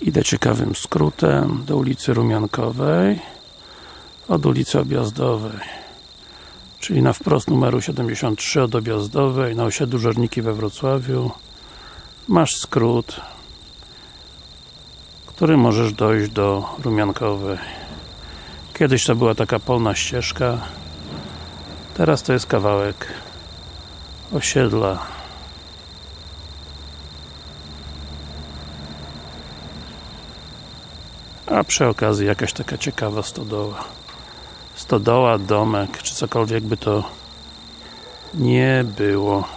Idę ciekawym skrótem do ulicy Rumiankowej od ulicy Objazdowej czyli na wprost numeru 73 od Objazdowej na osiedlu Żerniki we Wrocławiu. Masz skrót który możesz dojść do Rumiankowej. Kiedyś to była taka polna ścieżka teraz to jest kawałek osiedla a przy okazji jakaś taka ciekawa stodoła. Stodoła, domek, czy cokolwiek by to nie było